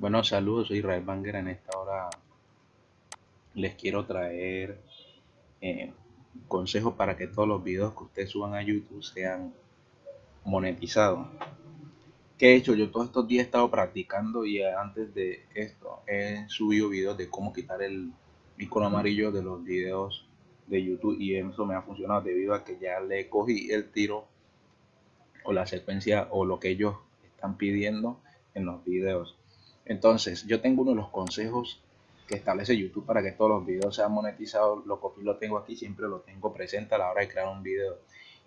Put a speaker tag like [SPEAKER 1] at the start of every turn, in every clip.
[SPEAKER 1] Bueno, saludos, soy Israel Banger. En esta hora les quiero traer eh, consejos para que todos los videos que ustedes suban a YouTube sean monetizados. ¿Qué he hecho? Yo todos estos días he estado practicando y antes de esto he subido videos de cómo quitar el icono amarillo de los videos de YouTube y eso me ha funcionado debido a que ya le cogí el tiro o la secuencia o lo que ellos están pidiendo en los videos. Entonces, yo tengo uno de los consejos que establece YouTube para que todos los videos sean monetizados. Lo copio lo tengo aquí, siempre lo tengo presente a la hora de crear un video.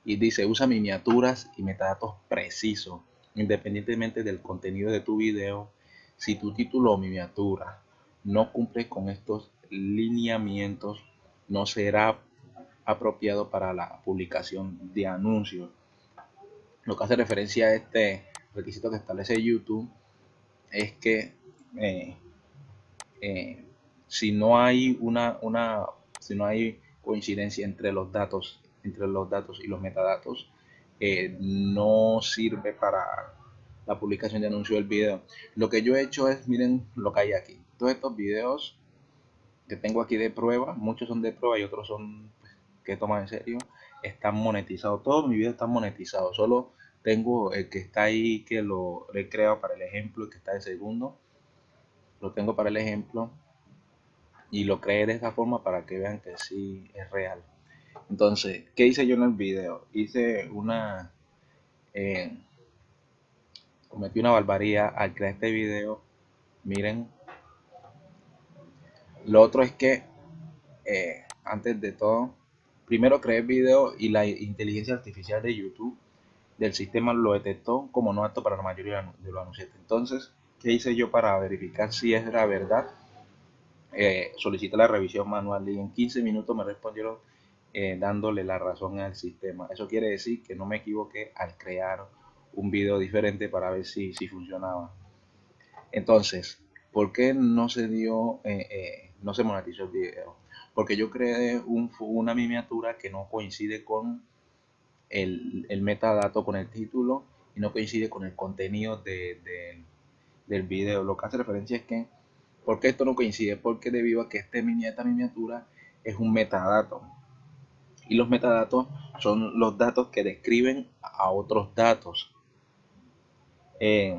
[SPEAKER 1] Y dice, usa miniaturas y metadatos precisos, independientemente del contenido de tu video. Si tu título o miniatura no cumple con estos lineamientos, no será apropiado para la publicación de anuncios. Lo que hace referencia a este requisito que establece YouTube es que eh, eh, si no hay una, una, si no hay coincidencia entre los datos, entre los datos y los metadatos, eh, no sirve para la publicación de anuncio del video. Lo que yo he hecho es, miren lo que hay aquí. Todos estos videos que tengo aquí de prueba, muchos son de prueba y otros son pues, que toman en serio, están monetizados. Todos mis videos están monetizados. Solo tengo el que está ahí que lo he creado para el ejemplo, el que está de segundo. Lo tengo para el ejemplo y lo creé de esta forma para que vean que sí es real. Entonces, ¿qué hice yo en el video? Hice una... Eh, cometí una barbaridad al crear este video. Miren. Lo otro es que, eh, antes de todo, primero creé el video y la inteligencia artificial de YouTube del sistema lo detectó como no apto para la mayoría de los anunciantes. Entonces, ¿qué hice yo para verificar si es la verdad? Eh, solicité la revisión manual y en 15 minutos me respondieron eh, dándole la razón al sistema. Eso quiere decir que no me equivoqué al crear un video diferente para ver si, si funcionaba. Entonces, ¿por qué no se dio, eh, eh, no se monetizó el video? Porque yo creé un, una miniatura que no coincide con el, metadato con el título y no coincide con el contenido del video. Lo que hace referencia es que, ¿por qué esto no coincide? Porque debido a que este esta miniatura es un metadato. Y los metadatos son los datos que describen a otros datos. Eh,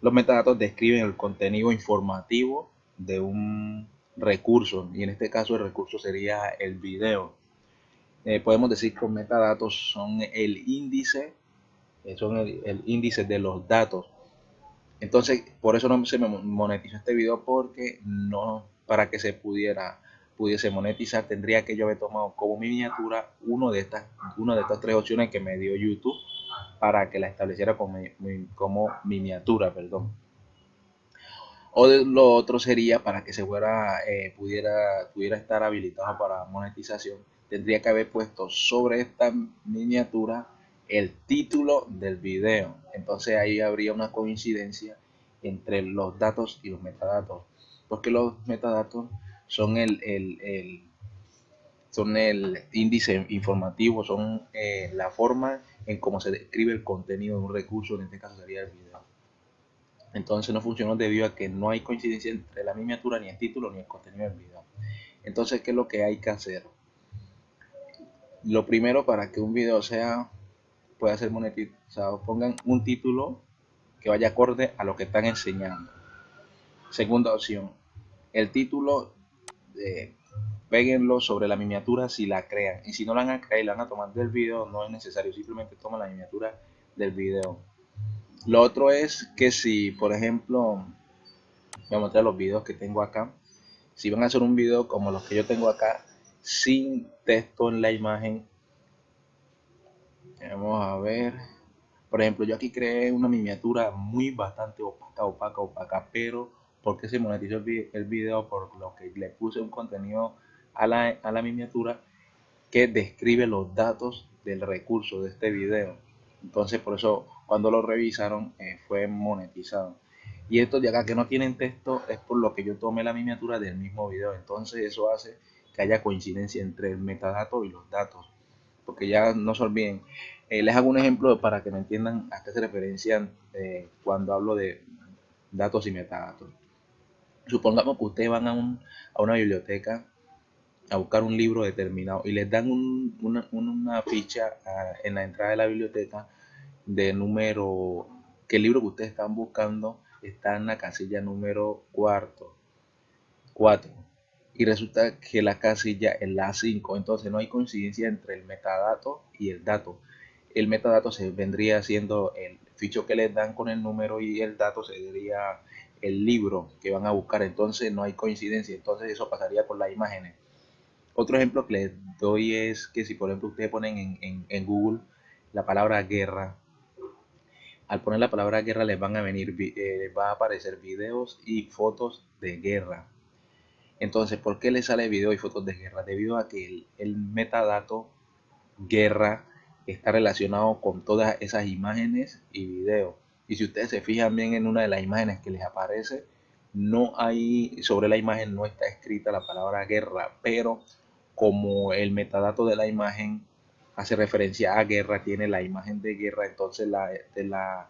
[SPEAKER 1] los metadatos describen el contenido informativo de un recurso y en este caso el recurso sería el video. Eh, podemos decir que los metadatos son el índice, eh, son el, índice de los datos. Entonces, por eso no se me monetizó este video porque no, para que se pudiera pudiese monetizar, tendría que yo haber tomado como miniatura uno de estas, una de estas tres opciones que me dio YouTube para que la estableciera como, como miniatura, perdón. O lo otro sería para que se fuera, eh, pudiera, pudiera estar habilitado para monetización tendría que haber puesto sobre esta miniatura el título del video. Entonces ahí habría una coincidencia entre los datos y los metadatos. Porque los metadatos son el, son el índice informativo, son eh, la forma en cómo se describe el contenido de un recurso, en este caso sería el video. Entonces no funcionó debido a que no hay coincidencia entre la miniatura, ni el título, ni el contenido del video. Entonces, ¿qué es lo que hay que hacer? Lo primero para que un video sea pueda ser monetizado pongan un título que vaya acorde a lo que están enseñando. Segunda opción el título eh, sobre la miniatura si la crean. Y si no la van a crear y la van a tomar del video no es necesario simplemente toman la miniatura del video. Lo otro es que si por ejemplo voy a mostrar los videos que tengo acá. Si van a hacer un video como los que yo tengo acá sin texto en la imagen. Vamos a ver. Por ejemplo, yo aquí creé una miniatura muy bastante opaca, opaca, opaca, pero porque se monetizó el video por lo que le puse un contenido a la, a la miniatura que describe los datos del recurso de este video. Entonces, por eso cuando lo revisaron eh, fue monetizado. Y estos de acá que no tienen texto es por lo que yo tomé la miniatura del mismo video. Entonces eso hace que haya coincidencia entre el metadato y los datos. Porque ya no se olviden. Eh, les hago un ejemplo para que me entiendan a qué se referencian eh, cuando hablo de datos y metadatos. Supongamos que ustedes van a, a una biblioteca a buscar un libro determinado y les dan una, ficha ah, en la entrada de la biblioteca de número, que el libro que ustedes están buscando está en la casilla número cuarto, 4 y resulta que la casilla es la 5 entonces no hay coincidencia entre el metadato y el dato. El metadato se vendría siendo el ficho que les dan con el número y el dato sería el libro que van a buscar. Entonces no hay coincidencia. Entonces eso pasaría con las imágenes. Otro ejemplo que les doy es que si por ejemplo ustedes ponen en, Google la palabra guerra, al poner la palabra guerra les van a venir, eh, va a aparecer videos y fotos de guerra. Entonces, ¿por qué les sale video y fotos de guerra? Debido a que el, metadato guerra está relacionado con todas esas imágenes y videos. Y si ustedes se fijan bien en una de las imágenes que les aparece, no hay, sobre la imagen no está escrita la palabra guerra, pero como el metadato de la imagen hace referencia a guerra, tiene la imagen de guerra, entonces la, la,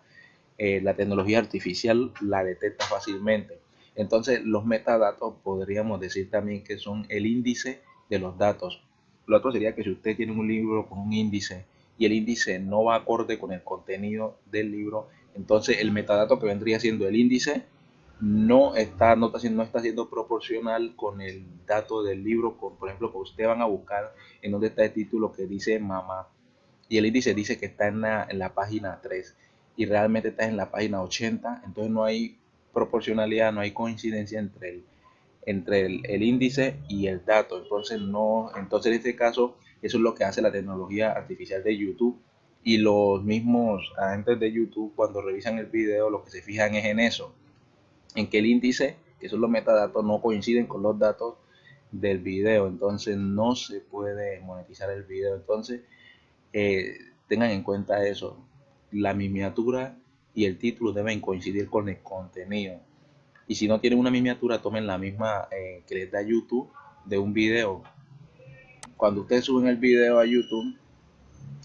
[SPEAKER 1] eh, la tecnología artificial la detecta fácilmente. Entonces los metadatos podríamos decir también que son el índice de los datos. Lo otro sería que si usted tiene un libro con un índice y el índice no va acorde con el contenido del libro, entonces el metadato que vendría siendo el índice no está, no está, siendo, no está siendo proporcional con el dato del libro, por ejemplo, que ustedes van a buscar en donde está el título que dice mamá y el índice dice que está en la, en la página 3 y realmente está en la página 80, entonces no hay proporcionalidad, no hay coincidencia entre el, entre el, índice y el dato, entonces no, entonces en este caso eso es lo que hace la tecnología artificial de YouTube. Y los mismos agentes de YouTube cuando revisan el video lo que se fijan es en eso, en que el índice, que son los metadatos, no coinciden con los datos del video, entonces no se puede monetizar el video. Entonces, eh, tengan en cuenta eso, la miniatura y el título deben coincidir con el contenido. Y si no tienen una miniatura, tomen la misma eh, que les da YouTube de un video. Cuando ustedes suben el video a YouTube,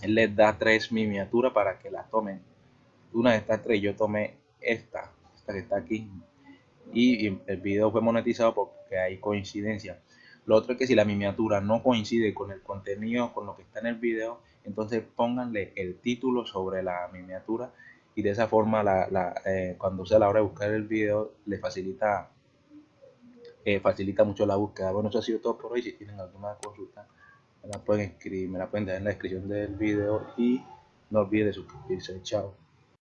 [SPEAKER 1] él les da tres miniaturas para que las tomen. Una de estas tres, yo tomé esta, esta que está aquí, y el video fue monetizado porque hay coincidencia. Lo otro es que si la miniatura no coincide con el contenido, con lo que está en el video, entonces pónganle el título sobre la miniatura y de esa forma la, eh, cuando sea la hora de buscar el video le facilita eh, facilita mucho la búsqueda. Bueno, eso ha sido todo por hoy. Si tienen alguna consulta, me la pueden escribir, me la pueden dejar en la descripción del video y no olviden suscribirse. Chao.